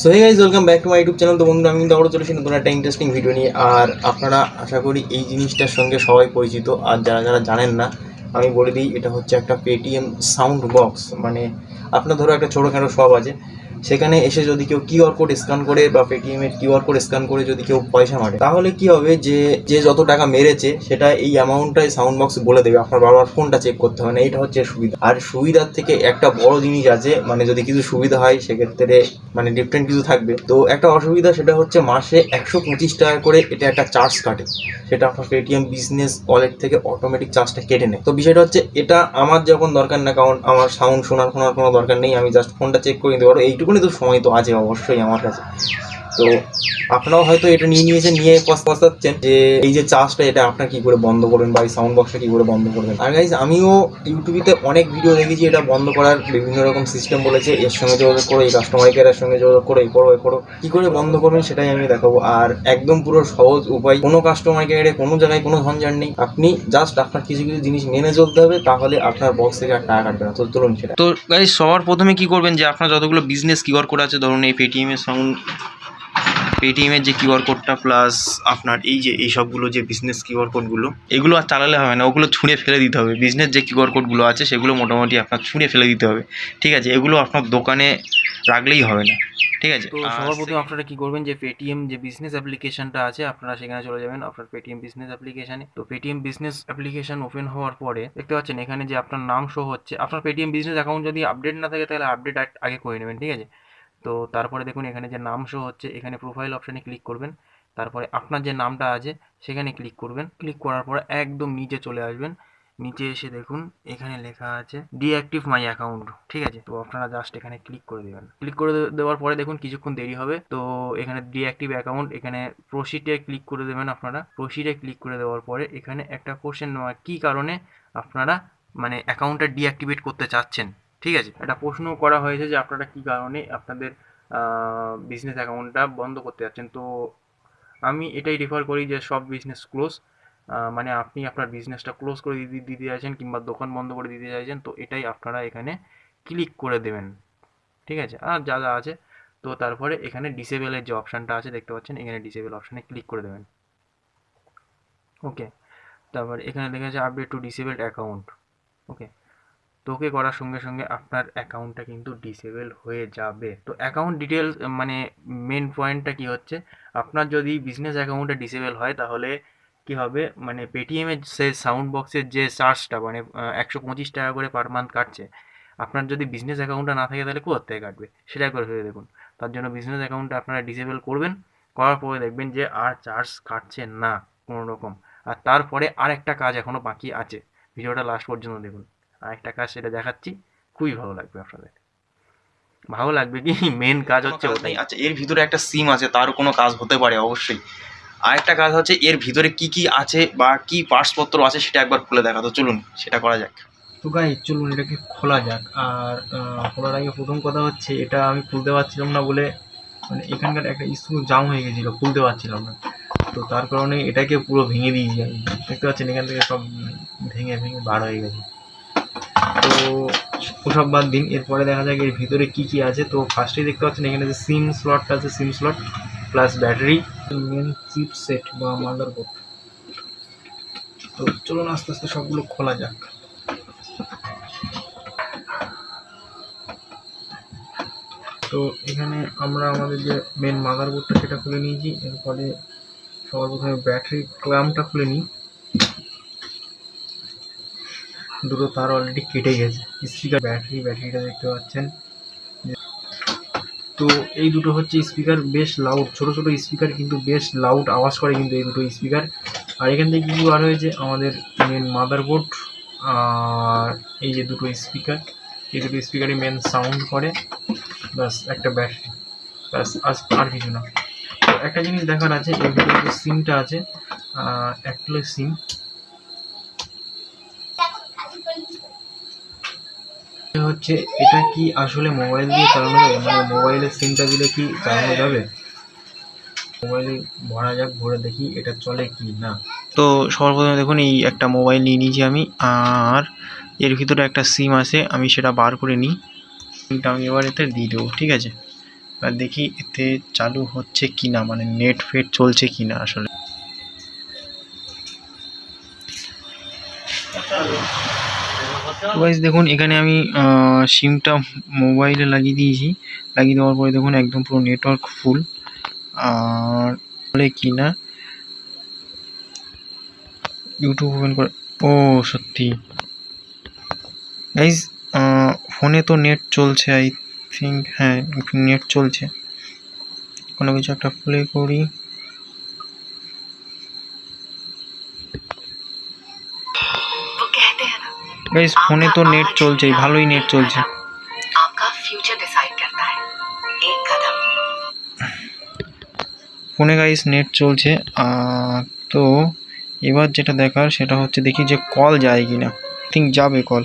So hey guys welcome back to my YouTube channel তো বন্ধুরা, আমি কিন্তু আবারও চলেছি নতুন একটা ইন্টারেস্টিং ভিডিও নিয়ে। আর আপনারা আশা করি এই জিনিসটার সঙ্গে সবাই পরিচিত। আর যারা যারা জানেন না, আমি বলে দিই, এটা হচ্ছে একটা পেটিএম সাউন্ড বক্স মানে আপনার ধরো একটা ছোটোখাটো শপ আছে। সেখানে এসে যদি কেউ কিউআর কোড স্ক্যান করে বা পেটিএম এর কিউআর কোড স্ক্যান করে যদি কেউ পয়সা মারে, তাহলে কি হবে যে যে যত টাকা মেরেছে, সেটা এই অ্যামাউন্টটাই সাউন্ড বক্স বলে দেবে। আপনার বারবার ফোনটা চেক করতে হবে না এটা হচ্ছে সুবিধা। আর সুবিধার থেকে একটা বড় জিনিস আছে মানে যদি কিছু সুবিধা হয়, সেক্ষেত্রে মানে ডিফারেন্ট কিছু থাকবে। তো একটা অসুবিধা সেটা হচ্ছে মাসে একশো পঁচিশ টাকা করে এটা একটা চার্জ কাটে। সেটা আপনার পেটিএম বিজনেস ওয়ালেট থেকে অটোমেটিক চার্জটা কেটে নেয়। তো বিষয়টা হচ্ছে, এটা আমার যখন দরকার না, কারণ আমার সাউন্ড শোনার কোনো দরকার নেই, আমি জাস্ট ফোনটা চেক করে নিতে পারব। এইটুকুনি তো সময় তো আছে অবশ্যই আমার কাছে। তো আপনারাও হয়তো এটা নিয়ে নিয়েছেন, নিয়ে পস- পস্তাচ্ছেন যে এই যে চার্জটা এটা আপনার কি করে বন্ধ করবেন বা এই সাউন্ড বক্সটা কি করে বন্ধ করবেন? আর গাইজ আমিও ইউটিউবিতে অনেক ভিডিও দেখেছি, এটা বন্ধ করার বিভিন্ন রকম সিস্টেম বলেছে, এর সঙ্গে যোগাযোগ করো, এই কাস্টমার কেয়ারের সঙ্গে যোগাযোগ করো, এই করো এই করো, কি করে বন্ধ করবেন সেটাই আমি দেখাবো। আর একদম পুরো সহজ উপায়, কোনো কাস্টমার কেয়ারে কোনো জায়গায় কোনো ঝঞ্ঝাট নেই, আপনি জাস্ট আপনার কিছু কিছু জিনিস মেনে চলতে হবে, তাহলে আপনার বক্স থেকে আর টাকা কাটবে না। তো চলুন সেটা। তো গাইজ সবার প্রথমে কি করবেন যে আপনার যতগুলো বিজনেস কিউআর কোড আছে, ধরুন এই পেটিএমের সাউন্ড পেটিএমের যে কিউআর কোডটা প্লাস আপনার এই যে এই সবগুলো যে বিজনেস কিউআর কোডগুলো এগুলো আর চালালে হবে না। ওগুলো ছুঁড়ে ফেলে দিতে হবে। বিজনেস যে কিউআর কোডগুলো আছে সেগুলো মোটামুটি আপনার ছুঁড়ে ফেলে দিতে হবে। ঠিক আছে? এগুলো আপনার দোকানে রাখলেই হবে না। ঠিক আছে? তো সবার প্রথমে আপনারা কি করবেন যে পেটিএম যে বিজনেস অ্যাপ্লিকেশনটা আছে আপনারা সেখানে চলে যাবেন আপনার পেটিএম বিজনেস অ্যাপ্লিকেশনে তো পেটিএম বিজনেস অ্যাপ্লিকেশন ওপেন হওয়ার পরে দেখতে পাচ্ছেন এখানে যে আপনার নাম শো হচ্ছে আপনার পেটিএম বিজনেস অ্যাকাউন্ট যদি আপডেট না থাকে তাহলে আপডেট আগে করে নেবেন। ঠিক আছে? তো তারপরে দেখুন এখানে যে নাম শো হচ্ছে, এখানে প্রোফাইল অপশানে ক্লিক করবেন। তারপরে আপনার যে নামটা আছে, সেখানে ক্লিক করবেন। ক্লিক করার পরে একদম নিচে চলে আসবেন। নিচে এসে দেখুন, এখানে লেখা আছে ডিঅ্যাক্টিভ মাই অ্যাকাউন্ট ঠিক আছে? তো আপনারা জাস্ট এখানে ক্লিক করে দেবেন। ক্লিক করে দেওয়ার পরে দেখুন কিছুক্ষণ দেরি হবে। তো এখানে ডিঅ্যাক্টিভ অ্যাকাউন্ট এখানে প্রসিডে ক্লিক করে দেবেন আপনারা। প্রসিডে ক্লিক করে দেওয়ার পরে এখানে একটা কোশ্চেন কী কারণে আপনারা মানে অ্যাকাউন্টটা ডিঅ্যাক্টিভেট করতে চাচ্ছেন? ঠিক আছে, একটা প্রশ্ন করা হয়েছে যে আপনারা কী কারণে আপনাদের বিজনেস অ্যাকাউন্টটা বন্ধ করতে যাচ্ছেন? তো আমি এটাই রেফার করি যে সব বিজনেস ক্লোজ মানে আপনি আপনার বিজনেসটা ক্লোজ করে দিতে দিতে চাইছেন কিংবা দোকান বন্ধ করে দিতে চাইছেন তো এটাই আপনারা এখানে ক্লিক করে দেবেন। ঠিক আছে, আর যা যা আছে, তো তারপরে এখানে ডিসেবলের যে অপশানটা আছে, দেখতে পাচ্ছেন, এখানে ডিসেবল অপশানে ক্লিক করে দেবেন। ওকে তারপর এখানে লেখা আছে update to disabled account okay তো ওকে করার সঙ্গে সঙ্গে আপনার অ্যাকাউন্টটা কিন্তু ডিসেবল হয়ে যাবে। তো অ্যাকাউন্ট ডিটেলস মানে মেন পয়েন্টটা কি হচ্ছে? আপনার যদি বিজনেস অ্যাকাউন্টে ডিসেবল হয়, তাহলে কি হবে? মানে পেটিএমের সে সাউন্ড বক্সের যে চার্জটা মানে একশো পঁচিশ টাকা করে পার মান্থ কাটছে, আপনার যদি বিজনেস অ্যাকাউন্টটা না থাকে, তাহলে কোথা থেকে কাটবে? সেটা একবার ভেবে দেখুন। তার জন্য বিজনেস অ্যাকাউন্টটা আপনারা ডিসেবল করবেন, করার পরে দেখবেন যে আর চার্জ কাটছে না কোনো রকম আর তারপরে আর একটা কাজ এখনও বাকি আছে। ভিডিওটা লাস্ট পর্যন্ত দেখুন। আর একটা কাজ সেটা দেখাচ্ছি। খুবই ভালো লাগবে আপনাদের। ভালো লাগবে কি? মেন কাজ হচ্ছে ওটাই। আচ্ছা এর ভিতরে একটা সিম আছে তার কোনো কাজ হতে পারে অবশ্যই। আরেকটা কাজ হচ্ছে এর ভিতরে কি কি আছে বা কি পার্টসপত্র আছে সেটা একবার খুলে দেখা। তো চলুন সেটা করা যাক। তো গাই চলুন এটাকে খোলা যাক। আর খোলার আগে প্রথম কথা হচ্ছে এটা আমি খুলতে পারছিলাম না বলে মানে এখানকার একটা স্ক্রু জাম হয়ে গেছিল খুলতে পারছিলাম না। তো তার কারণে এটাকে পুরো ভেঙে দিয়েছি আমি। দেখতে পাচ্ছেন এখান থেকে সব ভেঙে ভেঙে বার হয়ে গেছে। তো ওসব বাদ দিন। এরপরে দেখা যাক এর ভিতরে কি কি আছে। তো ফার্স্টেই দেখতে পাচ্ছেন এখানে যে সিম স্লটটা আছে SIM slot plus battery main chipset বা মাদারবোর্ড তো চলুন আস্তে আস্তে সবগুলো খোলা যাক। তো এখানে আমরা আমাদের যে মেন মাদারবোর্ডটা সেটা খুলে নিয়েছি। এরপরে সবার প্রথমে ব্যাটারি ক্লামটা খুলে নিই। দুটো তার অলরেডি কেটে গেছে। স্পিকার ব্যাটারি ব্যাটারিটা দেখতে পাচ্ছেন। তো এই দুটো হচ্ছে স্পিকার বেশ লাউড ছোট ছোট স্পিকার কিন্তু বেশ লাউড আওয়াজ করে কিন্তু এই দুটো স্পিকার আর এখান থেকে কিন্তু আর হয়েছে? আমাদের মেন মাদারবোর্ড আর এই যে দুটো স্পিকার এই দুটো স্পিকারই মেন সাউন্ড করে। ব্যাস, একটা ব্যাটারি ব্যাস আর কিছু না। একটা জিনিস দেখার আছে, এই যে সিমটা আছে একটা সিম হচ্ছে, এটা কি আসলে মোবাইল দিয়ে চালানো যাবে? মানে মোবাইলের সিমটা দিলে কি চালানো যাবে? মোবাইলে ভরা যাক ভরে দেখি এটা চলে কি না। তো সবার প্রথমে দেখুন, এই একটা মোবাইল নিয়ে নিয়েছি আমি, আর এর ভিতরে একটা সিম আছে, আমি সেটা বার করে নিই। সিমটা আমি এবার এতে দিয়ে দেবো, ঠিক আছে? আর দেখি এতে চালু হচ্ছে কি না মানে নেট ফেট চলছে কি না আসলে। গাইজ দেখুন, এখানে আমি সিমটা মোবাইলে লাগিয়ে দিয়েছি। লাগিয়ে দেওয়ার পরে দেখুন, একদম পুরো নেটওয়ার্ক ফুল আর বলে কি না? ইউটিউব ওপেন করে ও, সত্যি। গাইজ ফোনে তো নেট চলছে আই থিঙ্ক হ্যাঁ নেট চলছে। কোনো কিছু একটা প্লে করি। हैं ना গাইজ ফোনে তো নেট চলছেই ভালোই নেট চলছে आपका फ्यूचर डिसाइड करता है एक कदम ফোনে গাইস নেট চলছে আহ, তো এবার যেটা দেখার সেটা হচ্ছে দেখি যে কল যায় কি না থিঙ্ক যাবে কল